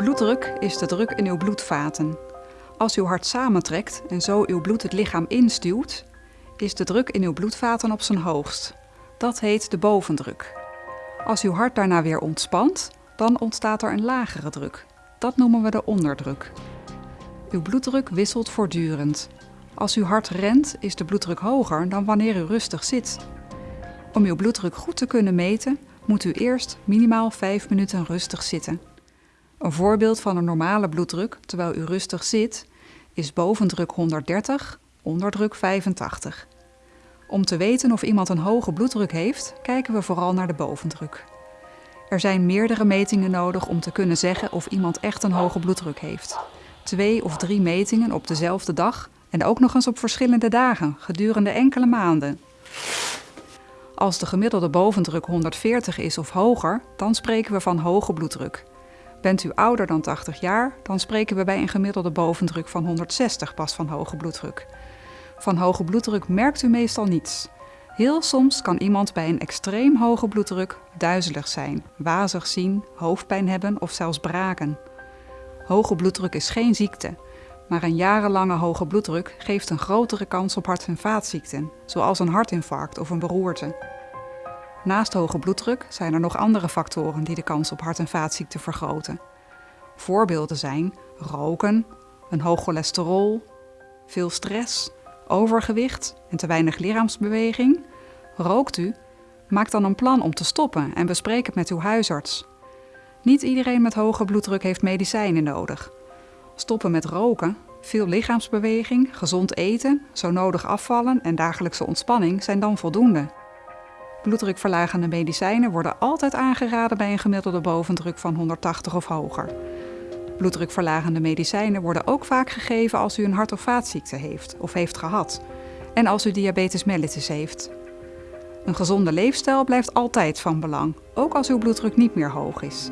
Bloeddruk is de druk in uw bloedvaten. Als uw hart samentrekt en zo uw bloed het lichaam instuwt, is de druk in uw bloedvaten op zijn hoogst. Dat heet de bovendruk. Als uw hart daarna weer ontspant, dan ontstaat er een lagere druk. Dat noemen we de onderdruk. Uw bloeddruk wisselt voortdurend. Als uw hart rent, is de bloeddruk hoger dan wanneer u rustig zit. Om uw bloeddruk goed te kunnen meten, moet u eerst minimaal 5 minuten rustig zitten. Een voorbeeld van een normale bloeddruk terwijl u rustig zit is bovendruk 130, onderdruk 85. Om te weten of iemand een hoge bloeddruk heeft, kijken we vooral naar de bovendruk. Er zijn meerdere metingen nodig om te kunnen zeggen of iemand echt een hoge bloeddruk heeft. Twee of drie metingen op dezelfde dag en ook nog eens op verschillende dagen gedurende enkele maanden. Als de gemiddelde bovendruk 140 is of hoger, dan spreken we van hoge bloeddruk. Bent u ouder dan 80 jaar, dan spreken we bij een gemiddelde bovendruk van 160 pas van hoge bloeddruk. Van hoge bloeddruk merkt u meestal niets. Heel soms kan iemand bij een extreem hoge bloeddruk duizelig zijn, wazig zien, hoofdpijn hebben of zelfs braken. Hoge bloeddruk is geen ziekte, maar een jarenlange hoge bloeddruk geeft een grotere kans op hart- en vaatziekten, zoals een hartinfarct of een beroerte. Naast hoge bloeddruk zijn er nog andere factoren die de kans op hart- en vaatziekten vergroten. Voorbeelden zijn roken, een hoog cholesterol, veel stress, overgewicht en te weinig lichaamsbeweging. Rookt u? Maak dan een plan om te stoppen en bespreek het met uw huisarts. Niet iedereen met hoge bloeddruk heeft medicijnen nodig. Stoppen met roken, veel lichaamsbeweging, gezond eten, zo nodig afvallen en dagelijkse ontspanning zijn dan voldoende. Bloeddrukverlagende medicijnen worden altijd aangeraden bij een gemiddelde bovendruk van 180 of hoger. Bloeddrukverlagende medicijnen worden ook vaak gegeven als u een hart- of vaatziekte heeft of heeft gehad en als u diabetes mellitus heeft. Een gezonde leefstijl blijft altijd van belang, ook als uw bloeddruk niet meer hoog is.